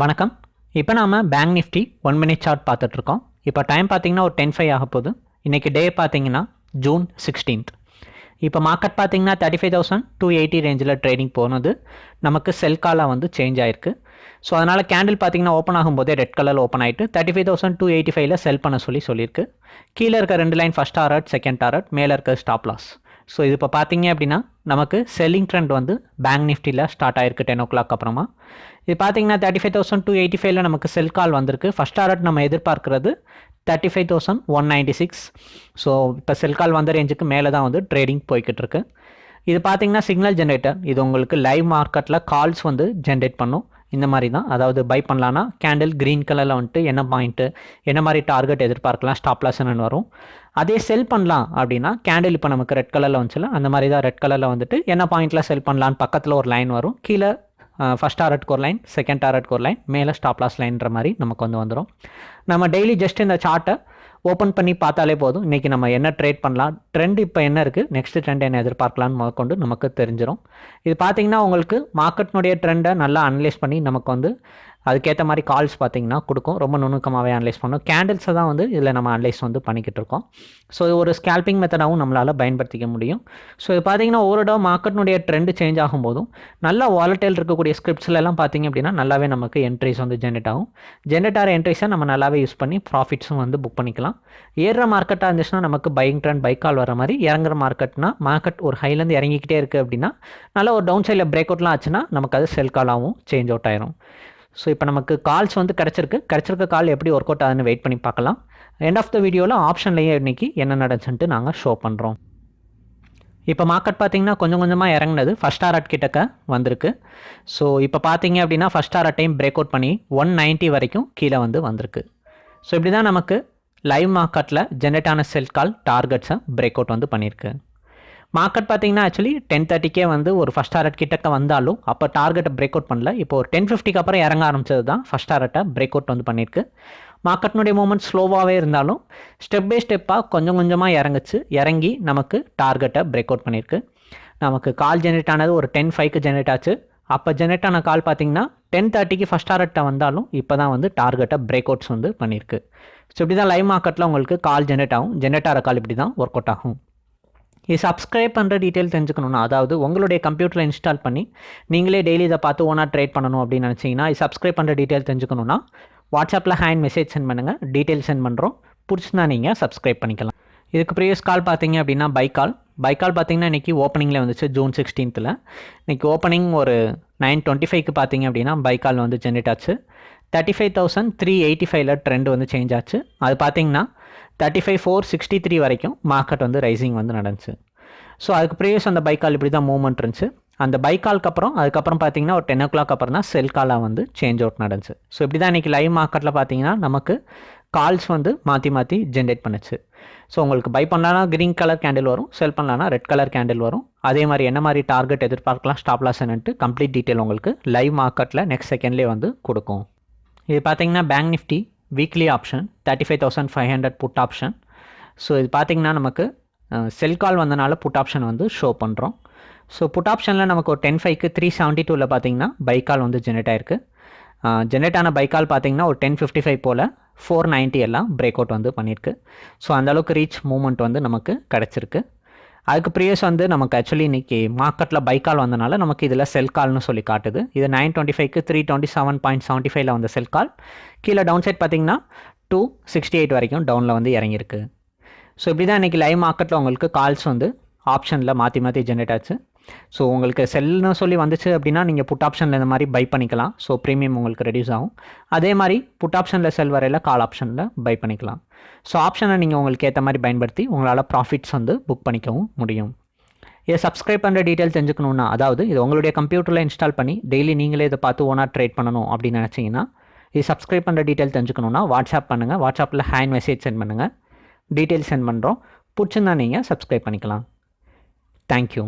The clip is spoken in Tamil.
வணக்கம். இப்போ நாம bank nifty one minute chart பார்த்துட்ருக்கோம் இப்போ டைம் பார்த்தீங்கன்னா ஒரு டென் ஃபைவ் ஆக போகுது. இன்றைக்கி டே பார்த்தீங்கன்னா ஜூன் சிக்ஸ்டீன்த் இப்போ மார்க்கெட் பார்த்தீங்கன்னா thirty five thousand two eighty ரேஞ்சில் ட்ரேடிங் போனது. நமக்கு செல் காலாக வந்து சேஞ்ச் ஆயிருக்கு. ஸோ அதனால் கேண்டில் பார்த்தீங்கன்னா ஓப்பன் ஆகும்போதே ரெட் கலர் ஓப்பன் ஆகிட்டு thirty five thousand two eighty ஃபைவ்ல செல் பண்ண சொல்லி சொல்லியிருக்கு. கீழே இருக்க ரெண்டு line first target second target மேலே இருக்க ஸ்டாப் லாஸ் ஸோ இது இப்போ பார்த்தீங்க அப்படின்னா நமக்கு செல்லிங் ட்ரெண்ட் வந்து பேங்க் நிஃப்டியில் ஸ்டார்ட் ஆயிருக்கு டென் ஓ கிளாக் அப்புறமா. இது பார்த்தீங்கன்னா thirty five thousand two eighty ஃபைவ்ல நமக்கு செல் கால் வந்திருக்கு. ஃபஸ்ட் டாரட் நம்ம எதிர்பார்க்கறது thirty five thousand one ninety six so இப்போ செல் கால் வந்த ரேஞ்சுக்கு மேலே தான் வந்து ட்ரேடிங் போய்கிட்டு இருக்கு. இது பார்த்தீங்கன்னா சிக்னல் ஜென்ரேட்டர் இது உங்களுக்கு லைவ் மார்க்கெட்டில் கால்ஸ் வந்து ஜென்ரேட் பண்ணும். இந்த மாதிரி தான். அதாவது பை பண்ணலான்னா கேண்டில் க்ரீன் கலரில் வந்துட்டு என்ன பாயிண்ட்டு என்ன மாதிரி டார்கெட் எதிர்பார்க்கலாம் ஸ்டாப் லாஸ்ன்னு வரும். அதே செல் பண்ணலாம் அப்படின்னா கேண்டில் இப்போ நமக்கு ரெட் கலரில் வந்துச்சுல அந்த மாதிரி தான் ரெட் கலரில் வந்துட்டு என்ன பாயிண்ட்டில் செல் பண்ணலான்னு பக்கத்தில் ஒரு லைன் வரும். கீழே ஃபஸ்ட் டாரட் ஒரு லைன் செகண்ட் டாரட் ஒரு லைன் மேலே ஸ்டாப் லாஸ் லைன்ற மாதிரி நமக்கு வந்து வந்துடும் நம்ம டெய்லி ஜஸ்ட் இந்த சார்ட்டை ஓப்பன் பண்ணி பார்த்தாலே போதும். இன்றைக்கி நம்ம என்ன ட்ரேட் பண்ணலாம் ட்ரெண்ட் இப்போ என்ன இருக்குது நெக்ஸ்ட் ட்ரெண்ட் என்ன எதிர்பார்க்கலான்னு முதற்கொண்டு நமக்கு தெரிஞ்சிடும் இது பார்த்தீங்கன்னா உங்களுக்கு மார்க்கெட்னுடைய ட்ரெண்டை நல்லா அனலைஸ் பண்ணி நமக்கு வந்து அதுக்கேற்ற மாதிரி கால்ஸ் பார்த்தீங்கன்னா கொடுக்கும். ரொம்ப நுணுக்கமாகவே அனலைஸ் பண்ணும். கேண்டில்ஸை தான் வந்து இதில் நம்ம அனலைஸ் வந்து பண்ணிக்கிட்டு இருக்கோம். ஸோ இது ஒரு ஸ்கேல்பிங் மெத்தடாகவும் நம்மளால் பயன்படுத்திக்க முடியும். ஸோ இது பார்த்தீங்கன்னா ஒரு தடவை மார்க்கெட்னுடைய ட்ரெண்டு சேஞ்ச் ஆகும்போதும் நல்ல வாலட்டைல் இருக்கக்கூடிய ஸ்கிரிப்ட்ஸ்லாம் பார்த்தீங்க அப்படின்னா நல்லாவே நமக்கு என்ட்ரிஸ் வந்து ஜென்ரேட் ஆகும். ஜென்ரேட் ஆகிற என்ட்ரிஸை நம்ம நல்லாவே யூஸ் பண்ணி ப்ராஃபிட்ஸும் வந்து புக் பண்ணிக்கலாம். ஏறுற மார்க்கெட்டாக இருந்துச்சுன்னா நமக்கு பையிங் ட்ரெண்ட் பைக்கால் வர மாதிரி இறங்குற மார்க்கெட்னா மார்க்கெட் ஒரு ஹைலேருந்து இறங்கிக்கிட்டே இருக்குது அப்படின்னா நல்லா ஒரு டவுன் சைடில் பிரேக் அவுட்லாம் ஆச்சுன்னா நமக்கு அது செல் காலாகவும் சேஞ்ச் அவுட் ஆயிரும். ஸோ இப்போ நமக்கு கால்ஸ் வந்து கிடச்சிருக்கு. கிடச்சிருக்க கால் எப்படி ஒர்க் அவுட் ஆகுதுன்னு வெயிட் பண்ணி பார்க்கலாம். எண்ட் ஆஃப் த வீடியோவில் ஆப்ஷன்லேயே இன்றைக்கி என்ன நடந்துச்சுன்ட்டு நாங்கள் ஷோ பண்ணுறோம் இப்போ மார்க்கெட் பார்த்தீங்கன்னா கொஞ்சம் கொஞ்சமாக இறங்குனது. ஃபஸ்ட் ஆர்ட் கிட்டக்க வந்திருக்கு. ஸோ இப்போ பார்த்தீங்க அப்படின்னா ஃபஸ்ட் ஆர்ட்டையும் டைம் பிரேக் அவுட் பண்ணி ஒன் நைன்ட்டி வரைக்கும் கீழே வந்து வந்திருக்கு. ஸோ இப்படி தான் நமக்கு லைவ் மார்க்கெட்டில் ஜென்ரேட் ஆன செல் கால் டார்கெட்ஸை பிரேக் அவுட் வந்து பண்ணியிருக்கு. மார்க்கெட் பார்த்தீங்கன்னா ஆக்சுவலி டென் தேர்ட்டிக்கே வந்து ஒரு ஃபஸ்ட் டாரட் கிட்டக்க வந்தாலும் அப்போ டார்கெட்டை பிரேக் அவுட் பண்ணல. இப்போ ஒரு டென் ஃபிஃப்டிக்கு அப்புறம் இறங்க ஆரம்பிச்சது தான் ஃபஸ்ட் டாரட்டை பிரேக் அவுட் வந்து பண்ணியிருக்கு. மார்க்கெட்னுடைய மூமெண்ட் ஸ்லோவாகவே இருந்தாலும் ஸ்டெப் பை ஸ்டெப்பாக கொஞ்சம் கொஞ்சமாக இறங்குச்சு. இறங்கி நமக்கு டார்கெட்டை பிரேக் அவுட் பண்ணியிருக்கு. நமக்கு கால் ஜென்ரேட் ஆனது ஒரு டென் ஃபைவ்க்கு ஜென்ரேட் ஆச்சு. அப்போ ஜென்ரேட் ஆன கால் பார்த்தீங்கன்னா டென் தேர்ட்டிக்கு ஃபஸ்ட் டாரட்டை வந்தாலும் இப்போ தான் வந்து டார்கெட்டை பிரேக் அவுட்ஸ் வந்து பண்ணியிருக்கு. ஸோ இப்படி தான் லைவ் மார்க்கெட்டில் உங்களுக்கு கால் ஜென்ரேட் ஆகும். ஜென்ரேட் ஆகிற கால் இப்படி தான் ஒர்க் அவுட் ஆகும். இது சப்ஸ்கிரைப் பண்ணுற டீட்டெயில் தெரிஞ்சுக்கணும்னா அதாவது உங்களுடைய கம்ப்யூட்டரில் இன்ஸ்டால் பண்ணி நீங்களே டெய்லி இதை பார்த்து ஓனாக ட்ரேட் பண்ணணும் அப்படின்னு நினச்சிங்கன்னா இது சப்ஸ்கிரைப் பண்ணுற டீட்டெயில் தெரிஞ்சுக்கணும்னா வாட்ஸ்அப்பில் ஹேண்ட் மெசேஜ் சென்ட் பண்ணுங்கள் டீட்டெயில் சென்ட் பண்ணுறோம் பிடிச்சினா நீங்கள் சப்ஸ்கிரைப் பண்ணிக்கலாம். இதுக்கு ப்ரீவியஸ் கால் பார்த்தீங்க அப்படின்னா பை கால் பை கால் பார்த்தீங்கன்னா இன்றைக்கி ஓப்பனிங்கில் வந்துச்சு ஜூன் சிக்ஸ்டீன்த்தில் இன்றைக்கி ஓப்பனிங் ஒரு நைன் டுவெண்ட்டி ஃபைவ்க்கு பார்த்தீங்க அப்படின்னா பை கால் வந்து ஜென்ரேட் ஆச்சு. Thirty five thousand three eighty ஃபைவ்ல ட்ரெண்ட் வந்து சேஞ்ச் ஆச்சு. அது பார்த்தீங்கன்னா thirty five four sixty three வரைக்கும் மார்க்கெட் வந்து ரைசிங் வந்து நடந்துச்சு. ஸோ அதுக்கு ப்ரீவியஸ் அந்த பைக்கால் இப்படி தான் மூவ்மெண்ட் இருந்துச்சு. அந்த பைக்காலுக்கு அப்புறம் அதுக்கப்புறம் பார்த்தீங்கன்னா ஒரு டென் ஓ கிளாக் அப்புறம் தான் செல் காலாக வந்து சேஞ்ச் அவுட் நடந்துச்சு. ஸோ இப்படி தான் இன்றைக்கி லைவ் மார்க்கெட்டில் பார்த்தீங்கன்னா நமக்கு கால்ஸ் வந்து மாற்றி மாற்றி ஜென்ரேட் பண்ணுச்சு. ஸோ உங்களுக்கு பை பண்ணலான்னா க்ரீன் கலர் கேண்டில் வரும் செல் பண்ணலான்னா ரெட் கலர் கேண்டில் வரும். அதே மாதிரி என்ன மாதிரி டார்கெட் எதிர்பார்க்கலாம் ஸ்டாப் லாஸ் என்னன்ட்டு கம்ப்ளீட் டீட்டெயில் உங்களுக்கு லைவ் மார்க்கெட்டில் நெக்ஸ்ட் செகண்ட்லேயே வந்து கொடுக்கும். இது பார்த்தீங்கன்னா bank nifty weekly option thirty five thousand five hundred put option so இது பார்த்தீங்கன்னா நமக்கு செல் கால் வந்தனால புட் ஆப்ஷன் வந்து ஷோ பண்ணுறோம் ஸோ புட் ஆப்ஷனில் நமக்கு ஒரு டென் ஃபைவ்க்கு த்ரீ செவன்ட்டி டூவில் பார்த்தீங்கன்னா பைக்கால் வந்து ஜென்ரேட் ஆயிருக்கு. ஜென்ரேட் ஆன பைக்கால் பார்த்தீங்கன்னா ஒரு டென் ஃபிஃப்டி ஃபைவ் போல் ஃபோர் நைன்ட்டி எல்லாம் பிரேக் அவுட் வந்து பண்ணியிருக்கு. ஸோ அந்தளவுக்கு ரீச் மூமெண்ட் வந்து நமக்கு கிடச்சிருக்கு. அதுக்கு ப்ரீவியஸ் வந்து நமக்கு ஆக்சுவலி இன்றைக்கி மார்க்கெட்டில் பை கால் வந்தனால நமக்கு இதில் செல் கால்னு சொல்லி காட்டுது. இது நைன் டுவெண்ட்டி ஃபைவ்க்கு three twenty seven point seventy ஃபைவ்ல வந்த செல் கால் கீழே டவுன் சைட் பார்த்தீங்கன்னா டூ சிக்ஸ்டி எயிட் வரைக்கும் டவுனில் வந்து இறங்கியிருக்கு. ஸோ இப்படி தான் இன்றைக்கி லைவ் மார்க்கெட்டில் உங்களுக்கு கால்ஸ் வந்து ஆப்ஷனில் மாற்றி மாற்றி ஜென்ரேட் ஆச்சு. ஸோ உங்களுக்கு செல்னு சொல்லி வந்துச்சு அப்படின்னா நீங்கள் புட் ஆப்ஷனில் இந்த மாதிரி பை பண்ணிக்கலாம். ஸோ ப்ரீமியம் உங்களுக்கு ரெடியூஸ் ஆகும். அதே மாதிரி புட் ஆப்ஷனில் செல் வரையில் கால் ஆப்ஷனில் பை பண்ணிக்கலாம். ஸோ ஆப்ஷனை நீங்கள் உங்களுக்கு ஏற்ற மாதிரி பயன்படுத்தி உங்களால் ப்ராஃபிட்ஸ் வந்து புக் பண்ணிக்கவும் முடியும். இதை சப்ஸ்கிரைப் பண்ணுற டீட்டெயில் தெரிஞ்சுக்கணுன்னா அதாவது இது உங்களுடைய கம்ப்யூட்டரில் இன்ஸ்டால் பண்ணி டெய்லி நீங்களே இதை பார்த்து ஓனாக ட்ரேட் பண்ணணும் அப்படின்னு நினச்சிங்கன்னா இது சப்ஸ்கிரைப் பண்ணுற டீட்டெயில் தெரிஞ்சுக்கணுன்னா வாட்ஸ்அப் பண்ணுங்கள் வாட்ஸ்அப்பில் ஹேண்ட் மெசேஜ் சென்ட் பண்ணுங்கள் டீட்டெயில் சென்ட் பண்ணுறோம் பிடிச்சிருந்தா நீங்கள் சப்ஸ்கிரைப் பண்ணிக்கலாம். தேங்க்யூ